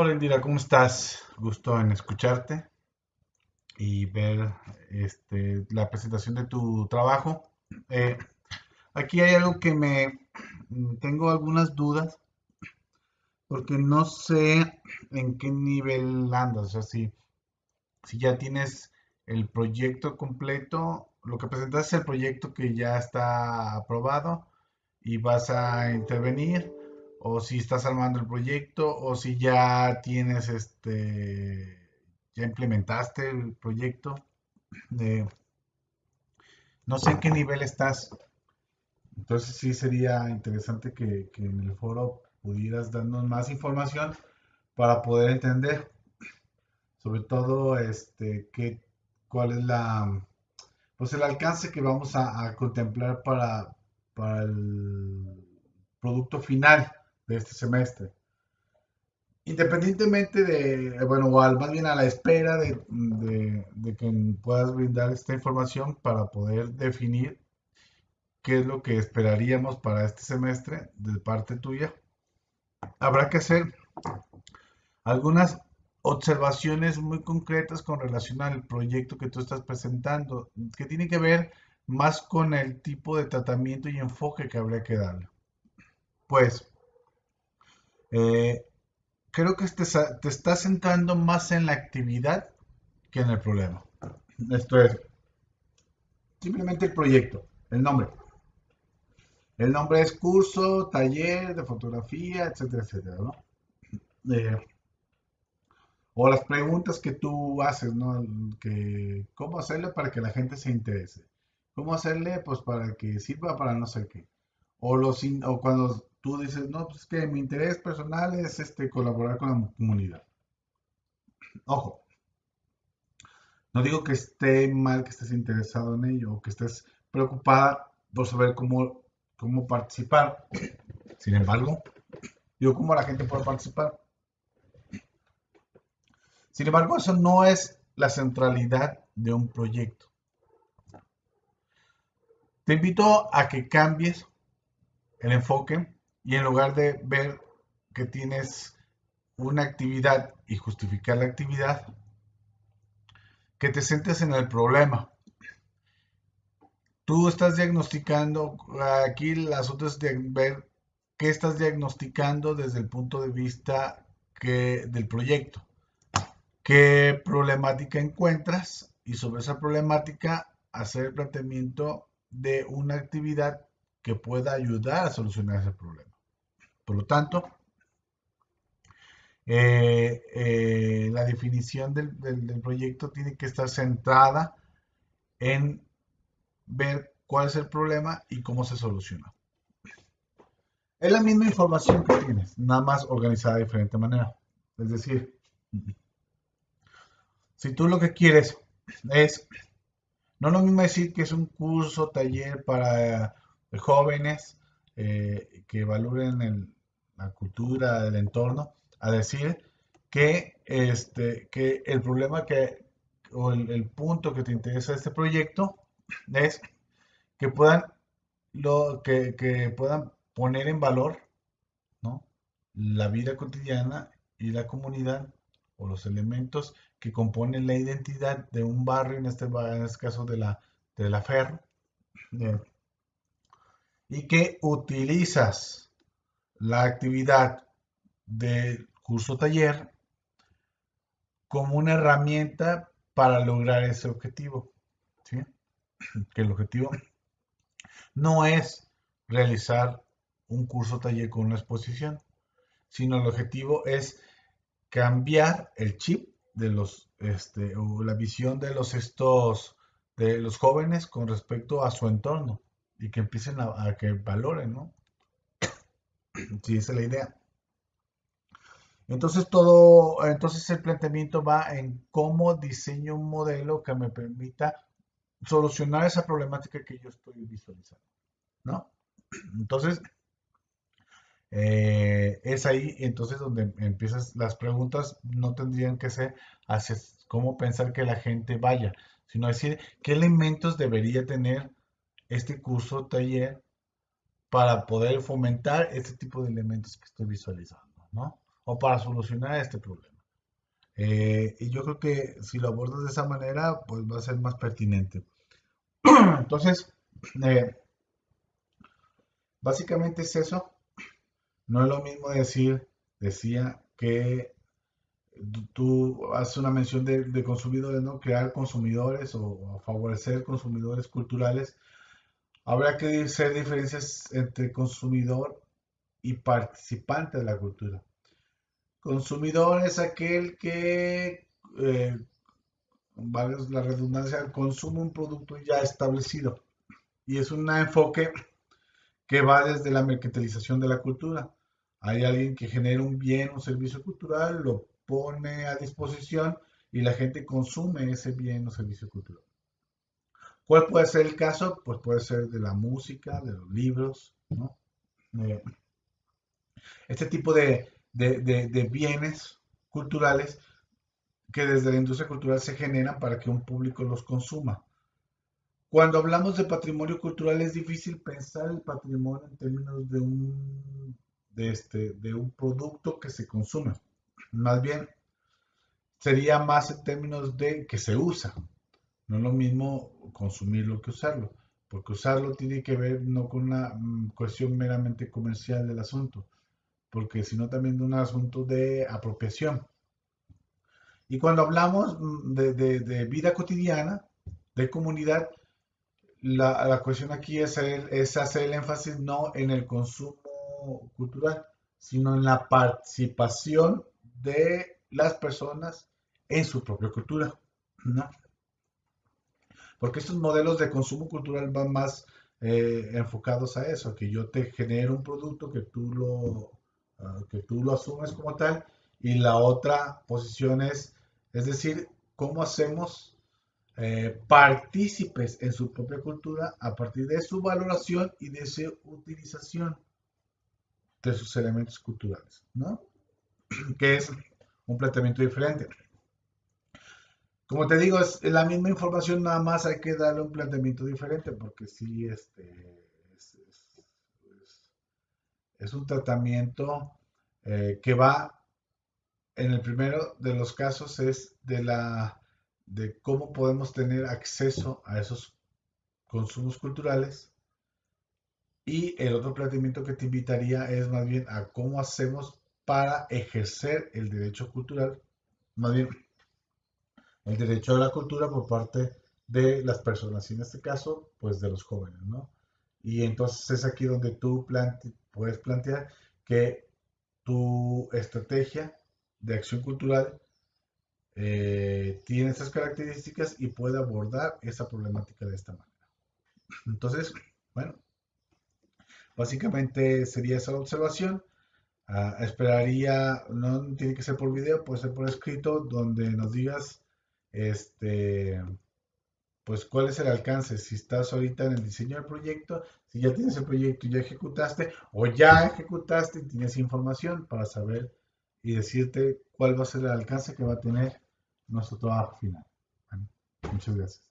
Hola Indira, ¿cómo estás? Gusto en escucharte y ver este, la presentación de tu trabajo. Eh, aquí hay algo que me tengo algunas dudas porque no sé en qué nivel andas. O sea, si ya tienes el proyecto completo, lo que presentas es el proyecto que ya está aprobado y vas a intervenir o si estás armando el proyecto, o si ya tienes este, ya implementaste el proyecto. no sé en qué nivel estás. Entonces sí sería interesante que, en el foro pudieras darnos más información para poder entender, sobre todo, este, qué, cuál es la, pues el alcance que vamos a, a contemplar para, para el producto final de este semestre. Independientemente de, bueno, o más bien a la espera de, que puedas brindar esta información para poder definir qué es lo que esperaríamos para este semestre de parte tuya, habrá que hacer algunas observaciones muy concretas con relación al proyecto que tú estás presentando, que tiene que ver más con el tipo de tratamiento y enfoque que habría que darle. Pues, eh, creo que te, te estás centrando más en la actividad que en el problema. Esto es simplemente el proyecto, el nombre. El nombre es curso, taller de fotografía, etcétera, etcétera, ¿no? Eh, o las preguntas que tú haces, ¿no? Que, ¿Cómo hacerle para que la gente se interese? ¿Cómo hacerle? Pues para que sirva para no sé qué. O, los, o cuando dices, no, pues es que mi interés personal es este, colaborar con la comunidad. Ojo, no digo que esté mal que estés interesado en ello que estés preocupada por saber cómo, cómo participar. Sin embargo, digo cómo la gente puede participar. Sin embargo, eso no es la centralidad de un proyecto. Te invito a que cambies el enfoque y en lugar de ver que tienes una actividad y justificar la actividad, que te sientes en el problema. Tú estás diagnosticando, aquí el asunto es de ver qué estás diagnosticando desde el punto de vista que, del proyecto. ¿Qué problemática encuentras? Y sobre esa problemática hacer el planteamiento de una actividad que pueda ayudar a solucionar ese problema. Por lo tanto, eh, eh, la definición del, proyecto tiene que estar centrada en ver cuál es el problema y cómo se soluciona. Es la misma información que tienes, nada más organizada de diferente manera. Es decir, si tú lo que quieres es, no lo mismo decir que es un curso, taller para jóvenes eh, que valoren el, la cultura, del entorno, a decir que, este, que el problema que, o el, punto que te interesa de este proyecto es que puedan, lo, que, que puedan poner en valor ¿no? la vida cotidiana y la comunidad o los elementos que componen la identidad de un barrio, en este, en este caso de la, de la Ferro, y que utilizas la actividad del curso taller como una herramienta para lograr ese objetivo. Que el objetivo no es realizar un curso taller con una exposición, sino el objetivo es cambiar el chip de los, este, o la visión de los estos, de los jóvenes con respecto a su entorno y que empiecen a, a que valoren, ¿no? Sí, esa es la idea. Entonces todo, entonces el planteamiento va en cómo diseño un modelo que me permita solucionar esa problemática que yo estoy visualizando, ¿no? Entonces, eh, es ahí entonces donde empiezas, las preguntas no tendrían que ser hacia cómo pensar que la gente vaya, sino decir qué elementos debería tener este curso taller para poder fomentar este tipo de elementos que estoy visualizando, ¿no? o para solucionar este problema. Eh, y yo creo que si lo abordas de esa manera, pues va a ser más pertinente. Entonces, eh, básicamente es eso. No es lo mismo decir, decía que tú haces una mención de, consumidores, ¿no? Crear consumidores o, favorecer consumidores culturales. Habrá que hacer diferencias entre consumidor y participante de la cultura. Consumidor es aquel que, eh, la redundancia, consume un producto ya establecido. Y es un enfoque que va desde la mercantilización de la cultura. Hay alguien que genera un bien o servicio cultural, lo pone a disposición y la gente consume ese bien o servicio cultural. ¿Cuál puede ser el caso? Pues puede ser de la música, de los libros, ¿no? Eh, este tipo de, de, bienes culturales que desde la industria cultural se generan para que un público los consuma. Cuando hablamos de patrimonio cultural es difícil pensar el patrimonio en términos de un, de este, de un producto que se consume. Más bien, sería más en términos de que se usa. No es lo mismo consumirlo que usarlo, porque usarlo tiene que ver no con una mm, cuestión meramente comercial del asunto, porque sino también de un asunto de apropiación. Y cuando hablamos mm, de, vida cotidiana, de comunidad, la, cuestión aquí es, es hacer el énfasis no en el consumo cultural, sino en la participación de las personas en su propia cultura, ¿no? Porque estos modelos de consumo cultural van más eh, enfocados a eso, que yo te genero un producto que tú lo Ah, que tú lo asumes como tal, y la otra posición es, es decir, cómo hacemos eh, partícipes en su propia cultura a partir de su valoración y de su utilización de sus elementos culturales, ¿no? Que es un planteamiento diferente. Como te digo, es la misma información, nada más hay que darle un planteamiento diferente, porque sí, este, es un tratamiento eh, que va, en el primero de los casos es de, la, de cómo podemos tener acceso a esos consumos culturales. Y el otro planteamiento que te invitaría es más bien a cómo hacemos para ejercer el derecho cultural, más bien el derecho a la cultura por parte de las personas, y en este caso, pues de los jóvenes, ¿no? Y entonces es aquí donde tú puedes plantear que tu estrategia de acción cultural eh, tiene esas características y puede abordar esa problemática de esta manera. Entonces, bueno, básicamente sería esa observación. Ah, esperaría, no tiene que ser por video, puede ser por escrito, donde nos digas, este, pues cuál es el alcance, si estás ahorita en el diseño del proyecto, si ya tienes el proyecto y ya ejecutaste, o ya ejecutaste y tienes información para saber y decirte cuál va a ser el alcance que va a tener nuestro trabajo final. muchas gracias.